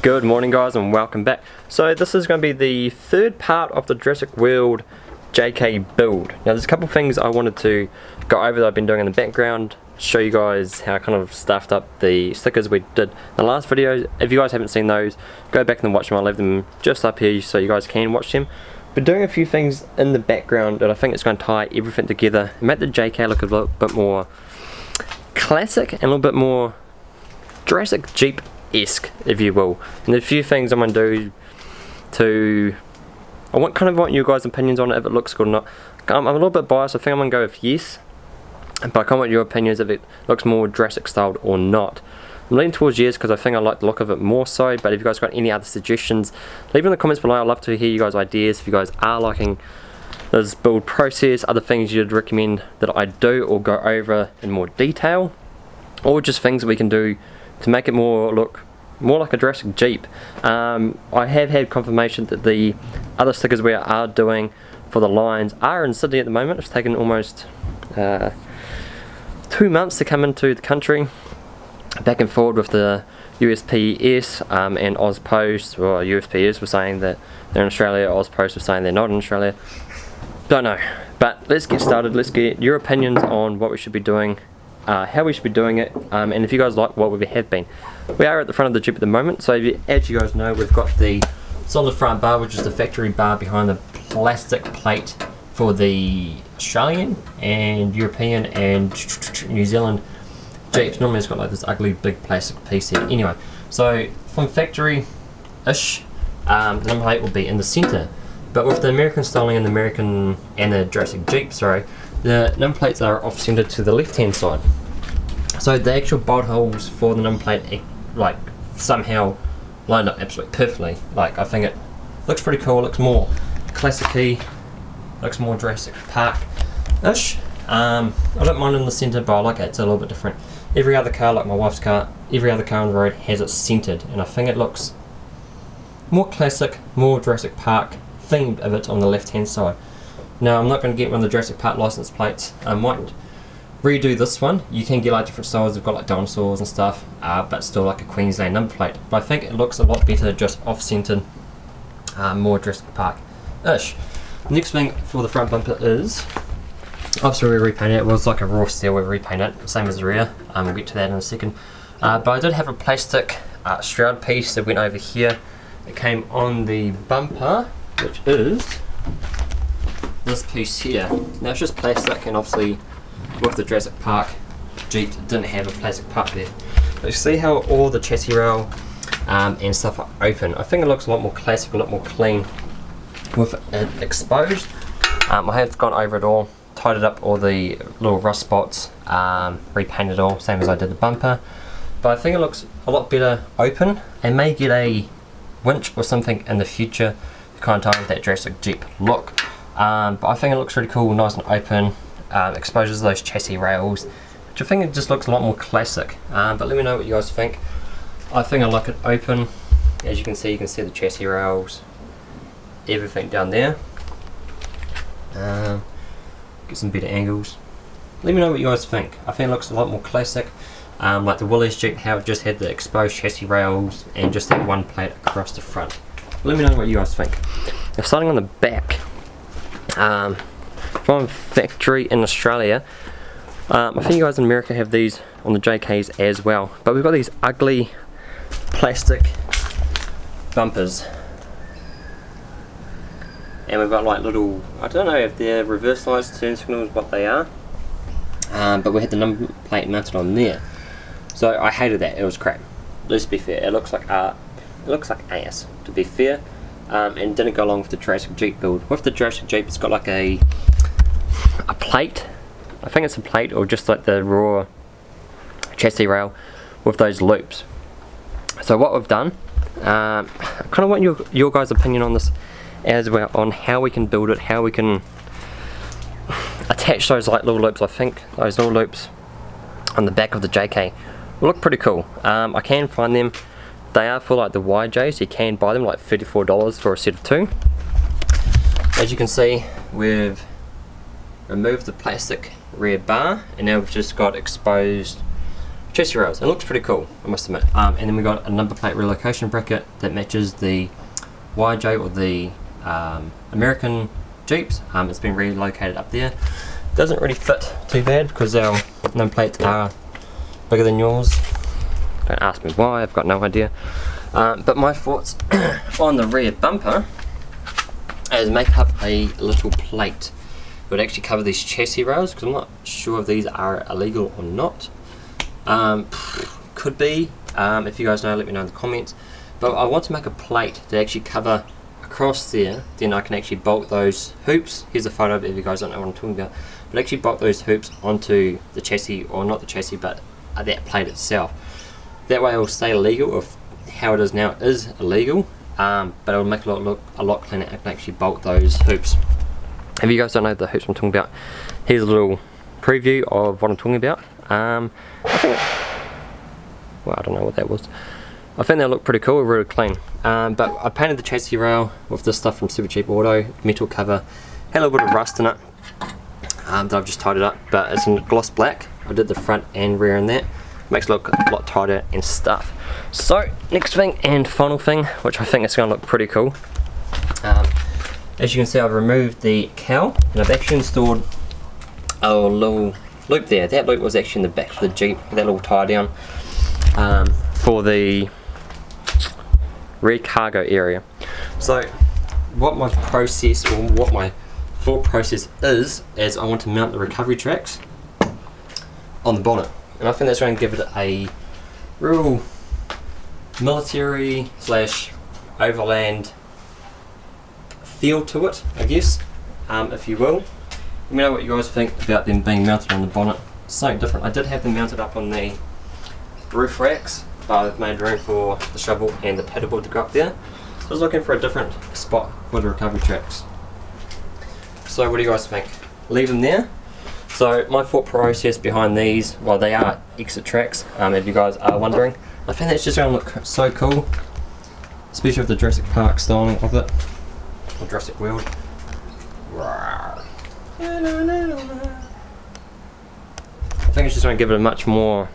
Good morning guys and welcome back. So this is going to be the third part of the Jurassic World JK build. Now there's a couple things I wanted to go over that I've been doing in the background, show you guys how I kind of stuffed up the stickers we did in the last video. If you guys haven't seen those, go back and watch them. I'll leave them just up here so you guys can watch them. But doing a few things in the background that I think it's going to tie everything together and make the JK look a little bit more classic and a little bit more Jurassic Jeep esque, if you will. And a few things I'm going to do to... I want kind of want you guys' opinions on it, if it looks good or not. I'm, I'm a little bit biased, I think I'm going to go with yes. But I kind want your opinions if it looks more drastic styled or not. I'm leaning towards yes because I think I like the look of it more so, but if you guys got any other suggestions, leave in the comments below. I'd love to hear you guys' ideas if you guys are liking this build process, other things you'd recommend that I do or go over in more detail, or just things we can do to make it more look more like a Jurassic Jeep. Um, I have had confirmation that the other stickers we are doing for the lines are in Sydney at the moment. It's taken almost uh, two months to come into the country. Back and forward with the USPS um, and AusPost, or USPS were saying that they're in Australia, AusPost were saying they're not in Australia. Don't know. But let's get started. Let's get your opinions on what we should be doing uh, how we should be doing it, um, and if you guys like what we have been. We are at the front of the Jeep at the moment, so you, as you guys know, we've got the solid front bar, which is the factory bar behind the plastic plate for the Australian and European and New Zealand Jeeps. Normally it's got like this ugly big plastic piece here. Anyway, so from factory-ish, um, the number plate will be in the center. But with the American styling and the American and the Jurassic Jeep, sorry, the number plates are off centre to the left-hand side. So the actual bolt holes for the number plate, like somehow lined up absolutely perfectly. Like I think it looks pretty cool. Looks more classicy. Looks more Jurassic Park-ish. Um, I don't mind in the centre, but I like it. It's a little bit different. Every other car, like my wife's car, every other car on the road has it centered, and I think it looks more classic, more Jurassic Park themed of it on the left-hand side. Now I'm not going to get one of the Jurassic Park license plates. I might redo this one. You can get like different styles. They've got like dinosaurs and stuff, uh, but still like a Queensland number plate. But I think it looks a lot better just off-centered, uh, more Jurassic Park-ish. Next thing for the front bumper is, obviously we repainted it. It was like a raw steel. We repainted it, same as the rear. Um, we'll get to that in a second. Uh, but I did have a plastic uh, shroud piece that went over here. It came on the bumper, which is this piece here. Now it's just plastic and obviously with the Jurassic Park Jeep didn't have a plastic part there. But you see how all the chassis rail um, and stuff are open. I think it looks a lot more classic, a lot more clean with it exposed. Um, I have gone over it all, tidied up all the little rust spots, um, repainted all, same as I did the bumper. But I think it looks a lot better open and may get a winch or something in the future to kind of tie with that Jurassic Jeep look. Um, but I think it looks really cool, nice and open, um, exposes those chassis rails, which I think it just looks a lot more classic. Um, but let me know what you guys think. I think I like it open. As you can see, you can see the chassis rails, everything down there. Um, get some better angles. Let me know what you guys think. I think it looks a lot more classic. Um, like the Willys Jeep, how it just had the exposed chassis rails and just that one plate across the front. Let me know what you guys think. Now starting on the back, um, from factory in Australia. Um, I think you guys in America have these on the JKs as well. But we've got these ugly plastic bumpers. And we've got like little, I don't know if they're reverse lights, turn signals, what they are. Um, but we had the number plate mounted on there. So I hated that, it was crap. Let's be fair, it looks like uh, it looks like ass, to be fair um, and didn't go along with the Jurassic Jeep build. With the Jurassic Jeep it's got like a a plate, I think it's a plate or just like the raw chassis rail with those loops. So what we've done, um, I kind of want your, your guys opinion on this as well, on how we can build it, how we can attach those like little loops. I think those little loops on the back of the JK look pretty cool. Um, I can find them they are for like the YJ, so you can buy them like $34 for a set of two. As you can see, we've removed the plastic rear bar and now we've just got exposed chassis rails. It looks pretty cool, I must admit. Um, and then we've got a number plate relocation bracket that matches the YJ or the um, American Jeeps. Um, it's been relocated up there. Doesn't really fit too bad because our number plates are bigger than yours. Don't ask me why, I've got no idea. Um, but my thoughts on the rear bumper is make up a little plate. Would actually cover these chassis rails because I'm not sure if these are illegal or not. Um, could be. Um, if you guys know, let me know in the comments. But I want to make a plate to actually cover across there. Then I can actually bolt those hoops. Here's a photo if you guys don't know what I'm talking about. But actually bolt those hoops onto the chassis, or not the chassis, but that plate itself. That way it will stay legal. If how it is now is illegal, um, but it will make it look a lot cleaner. I can actually bolt those hoops. If you guys don't know the hoops I'm talking about, here's a little preview of what I'm talking about. Um, I think, well, I don't know what that was. I think they look pretty cool, really clean. Um, but I painted the chassis rail with this stuff from Supercheap Auto, metal cover. Had a little bit of rust in it um, that I've just tied it up, but it's in gloss black. I did the front and rear in that. Makes it look a lot tighter and stuff. So, next thing and final thing, which I think is going to look pretty cool. Um, as you can see, I've removed the cowl and I've actually installed a little loop there. That loop was actually in the back of the Jeep, that little tie down um, for the rear cargo area. So what my process or what my thought process is, is I want to mount the recovery tracks on the bonnet. And I think that's going to give it a real military slash overland feel to it, I guess, um, if you will. Let me know what you guys think about them being mounted on the bonnet. Something different. I did have them mounted up on the roof racks, but I've made room for the shovel and the paddleboard to go up there. So I was looking for a different spot for the recovery tracks. So what do you guys think? Leave them there. So my thought process behind these, well they are Exitrax, um, if you guys are wondering. I think that's just going to look so cool, especially with the Jurassic Park styling of it, or Jurassic World. I think it's just going to give it a much more,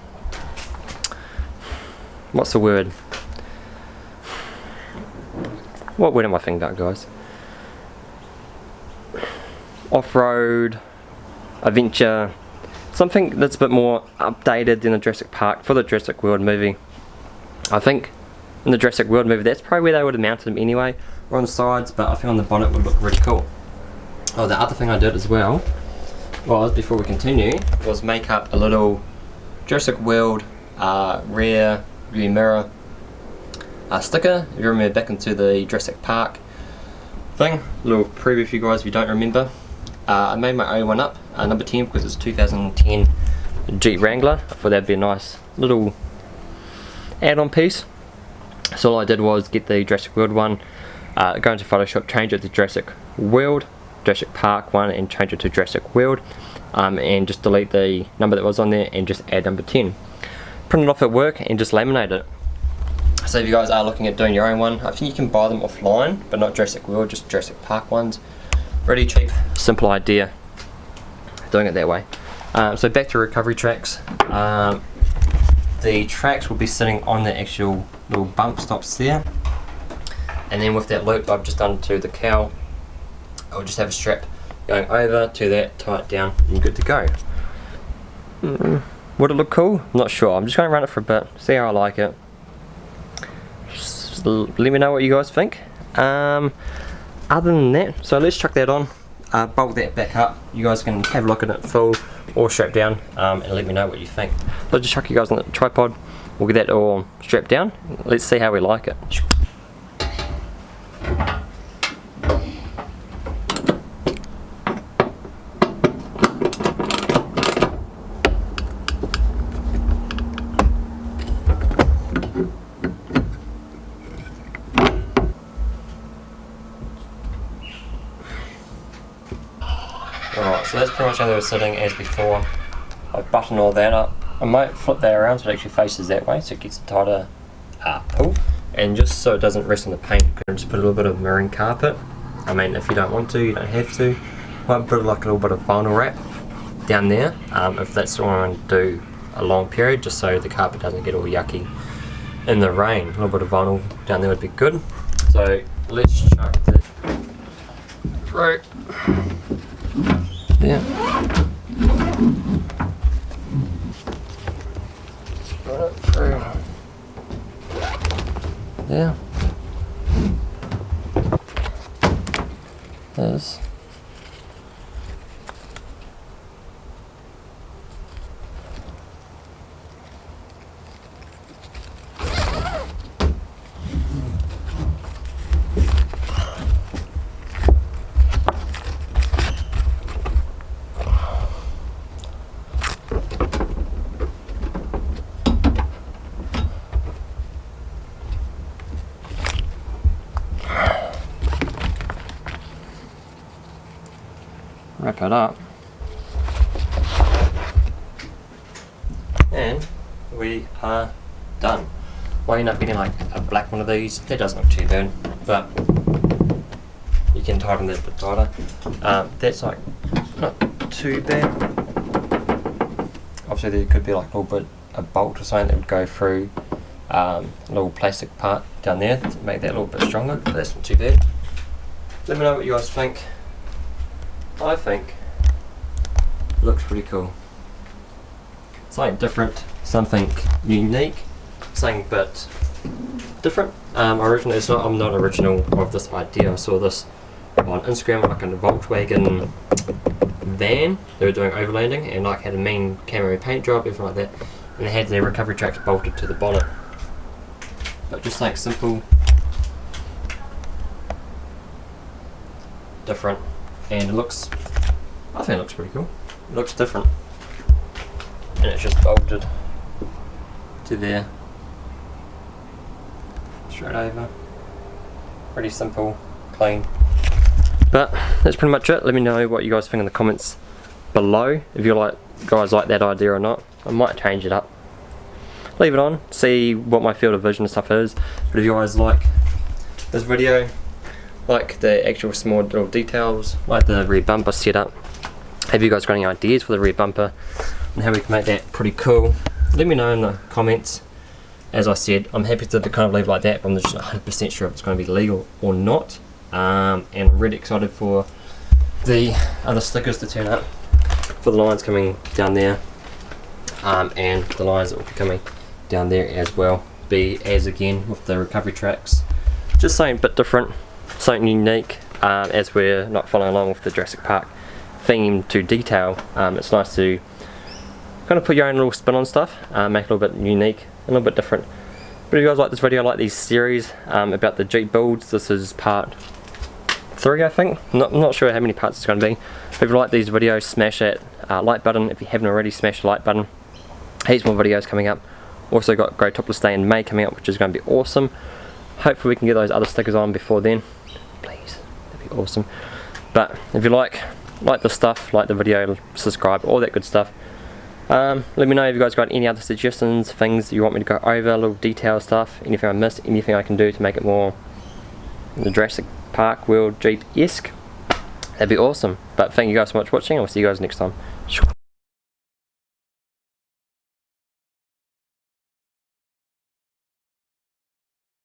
what's the word? What word am I thinking about guys? Off-road, adventure, something that's a bit more updated than the Jurassic Park for the Jurassic World movie. I think in the Jurassic World movie that's probably where they would have mounted them anyway, or on the sides, but I think on the bonnet would look really cool. Oh, the other thing I did as well was, before we continue, was make up a little Jurassic World uh, rear view mirror uh, sticker. If you remember back into the Jurassic Park thing, a little preview for you guys if you don't remember. Uh, I made my own one up, uh, number 10 because it's 2010 Jeep Wrangler. I thought that'd be a nice little add-on piece. So all I did was get the Jurassic World one, uh, go into Photoshop, change it to Jurassic World, Jurassic Park one and change it to Jurassic World um, and just delete the number that was on there and just add number 10. Print it off at work and just laminate it. So if you guys are looking at doing your own one, I think you can buy them offline, but not Jurassic World, just Jurassic Park ones. Really cheap, simple idea, doing it that way. Um, so back to recovery tracks. Um, the tracks will be sitting on the actual little bump stops there. And then with that loop I've just done to the cowl I'll just have a strap going over to that, tie it down, and good to go. Mm, would it look cool? Not sure. I'm just going to run it for a bit, see how I like it. Just let me know what you guys think. Um, other than that, so let's chuck that on, uh, that back up. You guys can have a look at it full or strapped down um, and let me know what you think. I'll just chuck you guys on the tripod. We'll get that all strapped down. Let's see how we like it. Alright, so that's pretty much how they were sitting as before. I've buttoned all that up. I might flip that around so it actually faces that way so it gets a tighter uh, pull. And just so it doesn't rest on the paint, you can just put a little bit of marine carpet. I mean, if you don't want to, you don't have to. I might put like a little bit of vinyl wrap down there, um, if that's what I want to do a long period just so the carpet doesn't get all yucky in the rain. A little bit of vinyl down there would be good. So let's chuck this through. Yeah. Right through. Yeah. There's up and we are done. Why end up getting like a black one of these? That doesn't look too bad but you can tighten that a bit tighter. Um, that's like not too bad. Obviously there could be like a little bit a bolt or something that would go through um, a little plastic part down there to make that a little bit stronger but that's not too bad. Let me know what you guys think I think looks pretty cool. Something different, something unique, something but different. Um, original, it's not, I'm not original of this idea. I saw this on Instagram, like in a Volkswagen van. They were doing overlanding and like had a mean camo paint job, everything like that. And they had their recovery tracks bolted to the bonnet. But just like simple, different and it looks I think it looks pretty cool. It looks different. And it's just bolted to there. Straight over. Pretty simple clean. But that's pretty much it. Let me know what you guys think in the comments below. If you like guys like that idea or not I might change it up. Leave it on. See what my field of vision and stuff is. But if you guys like this video like the actual small little details, like the rear bumper setup. Have you guys got any ideas for the rear bumper and how we can make that pretty cool? Let me know in the comments. As I said, I'm happy to kind of leave like that, but I'm just 100% sure if it's going to be legal or not. Um, and I'm really excited for the other stickers to turn up for the lines coming down there um, and the lines that will be coming down there as well be as again with the recovery tracks just something a bit different something unique um, as we're not following along with the Jurassic Park theme to detail. Um, it's nice to kind of put your own little spin on stuff, uh, make it a little bit unique, a little bit different. But if you guys like this video, like these series um, about the Jeep builds, this is part 3 I think. Not, I'm not sure how many parts it's going to be. If you like these videos, smash that uh, like button. If you haven't already, smash the like button. Heaps more videos coming up. Also got Go Topless Day in May coming up, which is going to be awesome. Hopefully we can get those other stickers on before then awesome. But if you like like the stuff, like the video, subscribe, all that good stuff. Um, let me know if you guys got any other suggestions, things you want me to go over, little detail stuff, anything I missed, anything I can do to make it more the Jurassic Park World Jeep-esque. That'd be awesome. But thank you guys so much for watching, I'll see you guys next time.